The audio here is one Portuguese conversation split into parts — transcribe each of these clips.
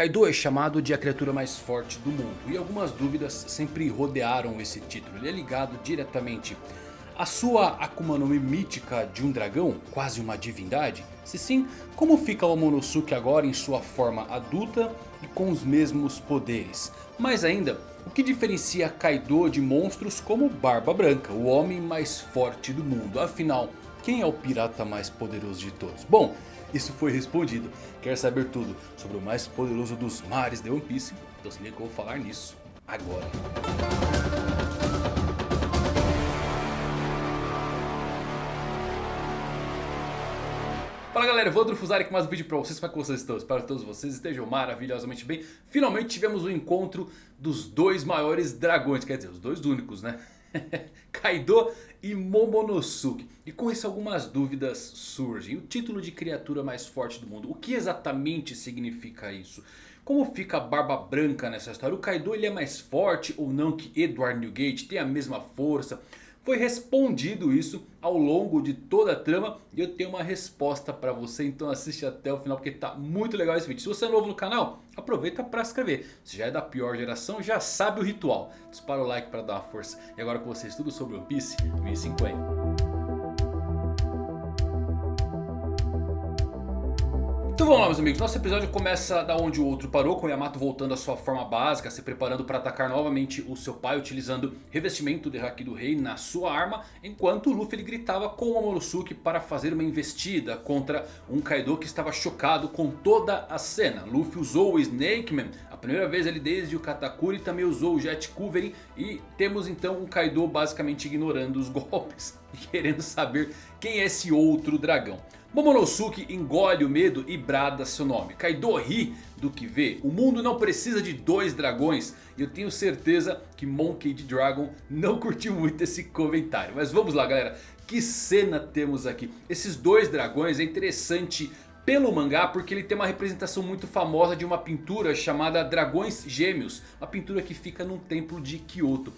Kaido é chamado de a criatura mais forte do mundo e algumas dúvidas sempre rodearam esse título. Ele é ligado diretamente à sua Akuma no Mi mítica de um dragão, quase uma divindade? Se sim, como fica o Momonosuke agora em sua forma adulta e com os mesmos poderes? Mais ainda, o que diferencia Kaido de monstros como Barba Branca, o homem mais forte do mundo? Afinal, quem é o pirata mais poderoso de todos? Bom... Isso foi respondido. Quer saber tudo sobre o mais poderoso dos mares de One Piece? Então se liga que eu vou falar nisso agora. Fala galera, Evandro Fusari com mais um vídeo pra vocês, como é que vocês estão? Espero que todos vocês estejam maravilhosamente bem Finalmente tivemos o encontro dos dois maiores dragões, quer dizer, os dois únicos né? Kaido e Momonosuke. E com isso algumas dúvidas surgem. O título de criatura mais forte do mundo. O que exatamente significa isso? Como fica a Barba Branca nessa história? O Kaido ele é mais forte ou não que Edward Newgate? Tem a mesma força? Foi respondido isso ao longo de toda a trama e eu tenho uma resposta para você. Então assiste até o final porque tá muito legal esse vídeo. Se você é novo no canal, aproveita para se inscrever. Se já é da pior geração, já sabe o ritual. Dispara o like para dar uma força. E agora com vocês tudo sobre One Piece 1050. Então vamos lá meus amigos, nosso episódio começa da onde o outro parou, com Yamato voltando à sua forma básica, se preparando para atacar novamente o seu pai, utilizando revestimento de Haki do Rei na sua arma, enquanto Luffy ele gritava com o Momonosuke para fazer uma investida contra um Kaido que estava chocado com toda a cena. Luffy usou o Snake Man, a primeira vez ele desde o Katakuri também usou o Jet Covery e temos então um Kaido basicamente ignorando os golpes e querendo saber quem é esse outro dragão. Momonosuke engole o medo e brada seu nome. Kaido ri do que vê. O mundo não precisa de dois dragões. E eu tenho certeza que Monkey. Dragon não curtiu muito esse comentário. Mas vamos lá galera. Que cena temos aqui. Esses dois dragões é interessante pelo mangá porque ele tem uma representação muito famosa de uma pintura chamada Dragões Gêmeos. Uma pintura que fica num templo de Kyoto.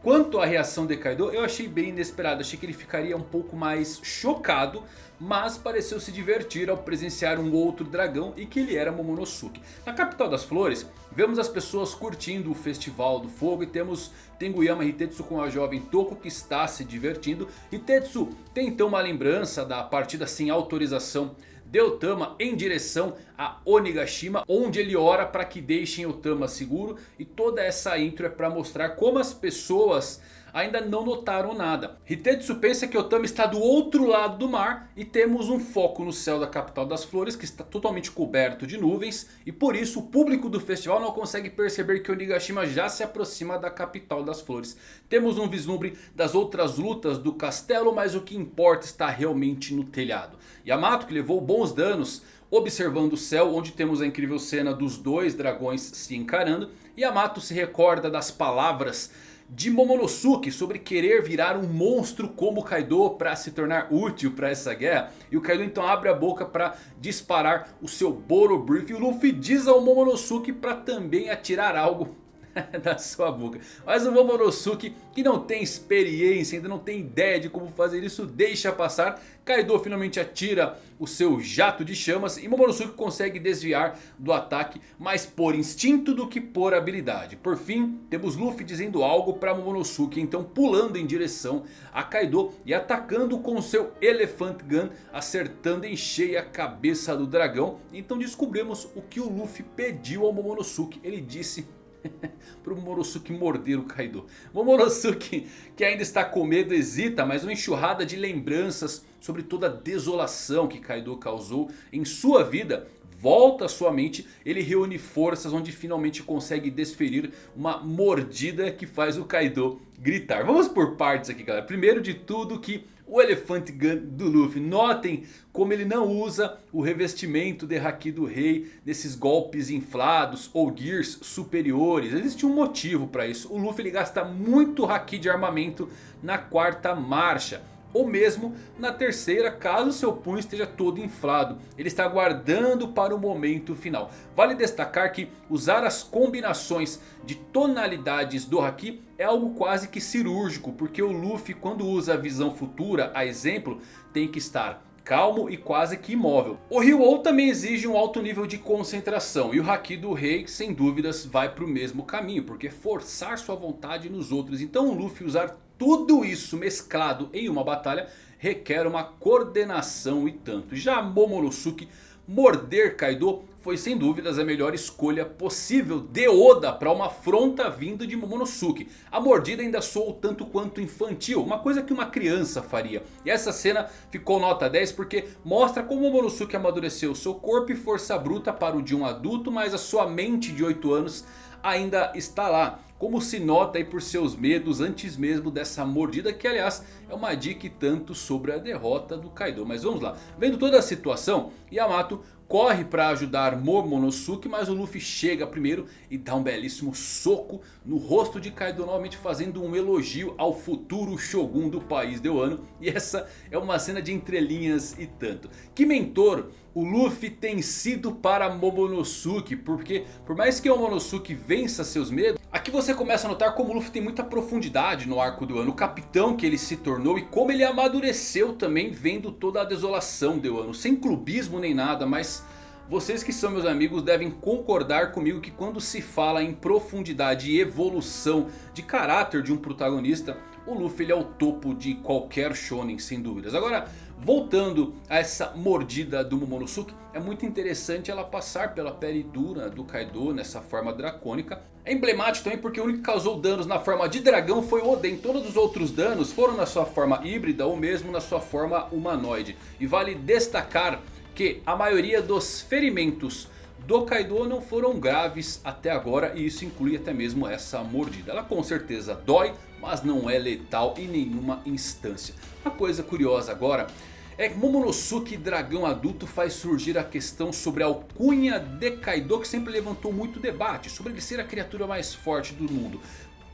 Quanto à reação de Kaido, eu achei bem inesperado. Achei que ele ficaria um pouco mais chocado. Mas pareceu se divertir ao presenciar um outro dragão e que ele era Momonosuke. Na capital das flores, vemos as pessoas curtindo o festival do fogo. E temos Tenguyama Hitetsu com a jovem Toko que está se divertindo. Hitetsu tem então uma lembrança da partida sem autorização de Otama em direção a Onigashima, onde ele ora para que deixem Otama seguro. E toda essa intro é para mostrar como as pessoas ainda não notaram nada. Hitetsu pensa que Otama está do outro lado do mar e temos um foco no céu da capital das flores que está totalmente coberto de nuvens. E por isso o público do festival não consegue perceber que Onigashima já se aproxima da capital das flores. Temos um vislumbre das outras lutas do castelo, mas o que importa está realmente no telhado. Yamato que levou bons danos observando o céu onde temos a incrível cena dos dois dragões se encarando. Yamato se recorda das palavras de Momonosuke sobre querer virar um monstro como Kaido para se tornar útil para essa guerra. E o Kaido então abre a boca para disparar o seu Boro Brief. E o Luffy diz ao Momonosuke para também atirar algo da sua boca. Mas o Momonosuke que não tem experiência, ainda não tem ideia de como fazer isso, deixa passar. Kaido finalmente atira o seu jato de chamas e Momonosuke consegue desviar do ataque mais por instinto do que por habilidade. Por fim temos Luffy dizendo algo para Momonosuke, então pulando em direção a Kaido e atacando com seu Elephant Gun, acertando em cheia a cabeça do dragão. Então descobrimos o que o Luffy pediu ao Momonosuke, ele disse para o Momonosuke morder o Kaido. Momonosuke que ainda está com medo hesita, mas uma enxurrada de lembranças sobre toda a desolação que Kaido causou em sua vida volta à sua mente, ele reúne forças onde finalmente consegue desferir uma mordida que faz o Kaido gritar. Vamos por partes aqui galera. Primeiro de tudo que o Elefante do Luffy. Notem como ele não usa o revestimento de Haki do Rei nesses golpes inflados ou gears superiores. Existe um motivo para isso. O Luffy ele gasta muito Haki de armamento na quarta marcha ou mesmo na terceira caso seu punho esteja todo inflado. Ele está guardando para o momento final. Vale destacar que usar as combinações de tonalidades do Haki é algo quase que cirúrgico. Porque o Luffy quando usa a visão futura, a exemplo, tem que estar calmo e quase que imóvel. O Ryu também exige um alto nível de concentração. E o Haki do Rei sem dúvidas vai para o mesmo caminho. Porque forçar sua vontade nos outros. Então o Luffy usar tudo isso mesclado em uma batalha requer uma coordenação e tanto. Já Momonosuke morder Kaido foi sem dúvidas a melhor escolha possível de Oda para uma afronta vinda de Momonosuke. A mordida ainda soou tanto quanto infantil, uma coisa que uma criança faria. E essa cena ficou nota 10 porque mostra como Momonosuke amadureceu seu corpo e força bruta para o de um adulto, mas a sua mente de 8 anos ainda está lá. Como se nota aí por seus medos antes mesmo dessa mordida que aliás é uma dica tanto sobre a derrota do Kaido. Mas vamos lá, vendo toda a situação, Yamato corre para ajudar Momonosuke, mas o Luffy chega primeiro e dá um belíssimo soco no rosto de Kaido, novamente fazendo um elogio ao futuro Shogun do país de Wano. E essa é uma cena de entrelinhas e tanto. Que mentor o Luffy tem sido para Momonosuke, porque por mais que o Momonosuke vença seus medos, aqui você começa a notar como o Luffy tem muita profundidade no arco do ano, o capitão que ele se tornou e como ele amadureceu também vendo toda a desolação de Wano, sem clubismo nem nada, mas vocês que são meus amigos devem concordar comigo que quando se fala em profundidade e evolução de caráter de um protagonista, o Luffy ele é o topo de qualquer shonen sem dúvidas. Agora, voltando a essa mordida do Momonosuke, é muito interessante ela passar pela pele dura do Kaido nessa forma dracônica. É emblemático também porque o único que causou danos na forma de dragão foi o Oden. Todos os outros danos foram na sua forma híbrida ou mesmo na sua forma humanoide. E vale destacar que a maioria dos ferimentos do Kaido não foram graves até agora e isso inclui até mesmo essa mordida. Ela com certeza dói, mas não é letal em nenhuma instância. Uma coisa curiosa agora é que Momonosuke dragão adulto faz surgir a questão sobre a alcunha de Kaido que sempre levantou muito debate sobre ele ser a criatura mais forte do mundo.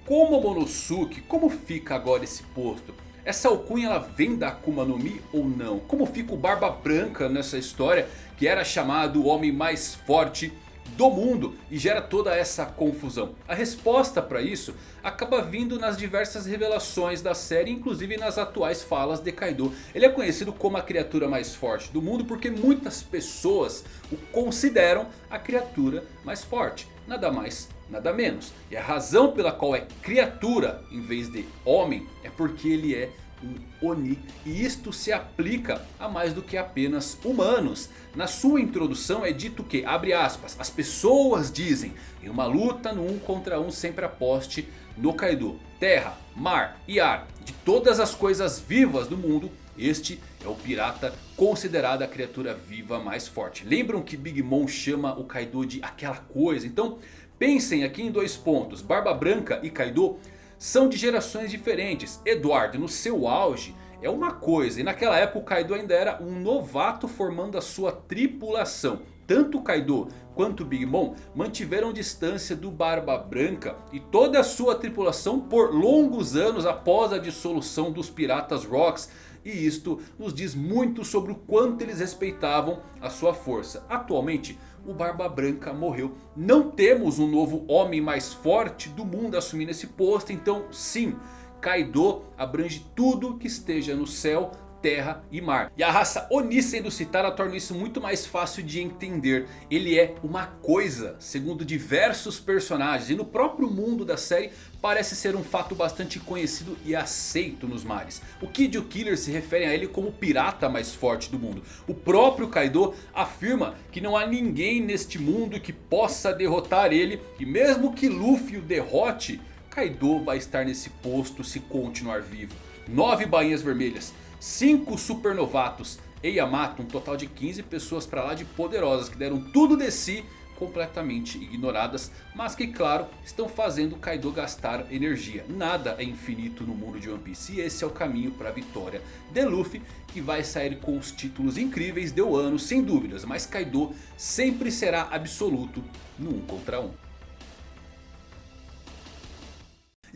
Com Momonosuke, como fica agora esse posto? Essa alcunha ela vem da Akuma no Mi ou não? Como fica o Barba Branca nessa história que era chamado o homem mais forte do mundo e gera toda essa confusão? A resposta para isso acaba vindo nas diversas revelações da série, inclusive nas atuais falas de Kaido. Ele é conhecido como a criatura mais forte do mundo porque muitas pessoas o consideram a criatura mais forte. Nada mais, nada menos. E a razão pela qual é criatura em vez de homem é porque ele é um Oni. E isto se aplica a mais do que apenas humanos. Na sua introdução é dito que, abre aspas, as pessoas dizem em uma luta no um contra um sempre aposte no Kaido. Terra, mar e ar, de todas as coisas vivas do mundo, este é o pirata considerado a criatura viva mais forte. Lembram que Big Mom chama o Kaido de aquela coisa? Então pensem aqui em dois pontos. Barba Branca e Kaido são de gerações diferentes. Eduardo no seu auge é uma coisa. E naquela época o Kaido ainda era um novato formando a sua tripulação. Tanto Kaido quanto Big Mom mantiveram distância do Barba Branca e toda a sua tripulação por longos anos após a dissolução dos Piratas Rocks. E isto nos diz muito sobre o quanto eles respeitavam a sua força. Atualmente o Barba Branca morreu. Não temos um novo homem mais forte do mundo assumindo esse posto. Então sim, Kaido abrange tudo que esteja no céu, terra e mar. E a raça Oni sendo citada torna isso muito mais fácil de entender. Ele é uma coisa, segundo diversos personagens. E no próprio mundo da série parece ser um fato bastante conhecido e aceito nos mares. O Kid o Killer se referem a ele como o pirata mais forte do mundo. O próprio Kaido afirma que não há ninguém neste mundo que possa derrotar ele. E mesmo que Luffy o derrote, Kaido vai estar nesse posto se continuar vivo. Nove bainhas vermelhas 5 supernovatos e Yamato, um total de 15 pessoas para lá de poderosas que deram tudo de si completamente ignoradas, mas que claro estão fazendo Kaido gastar energia. Nada é infinito no mundo de One Piece e esse é o caminho para a vitória de Luffy que vai sair com os títulos incríveis de Wano sem dúvidas, mas Kaido sempre será absoluto no 1 contra 1.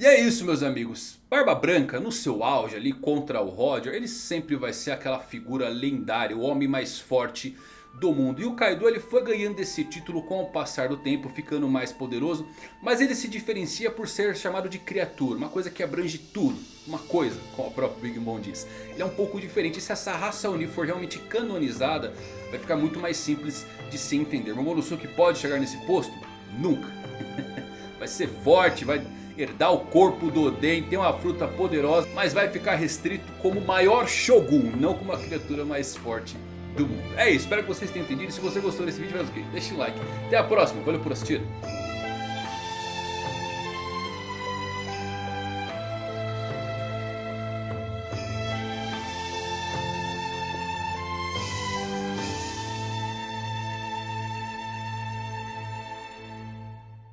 E é isso meus amigos. Barba Branca no seu auge ali contra o Roger. Ele sempre vai ser aquela figura lendária. O homem mais forte do mundo. E o Kaido ele foi ganhando esse título com o passar do tempo. Ficando mais poderoso. Mas ele se diferencia por ser chamado de criatura. Uma coisa que abrange tudo. uma coisa, como o próprio Big Mom diz. Ele é um pouco diferente. E se essa raça Oni for realmente canonizada, vai ficar muito mais simples de se entender. Momonosuke pode chegar nesse posto? Nunca. vai ser forte, vai herdar o corpo do Oden, tem uma fruta poderosa, mas vai ficar restrito como maior Shogun, não como a criatura mais forte do mundo. É isso, espero que vocês tenham entendido. Se você gostou desse vídeo, faz o quê? Deixa o like. Até a próxima, valeu por assistir.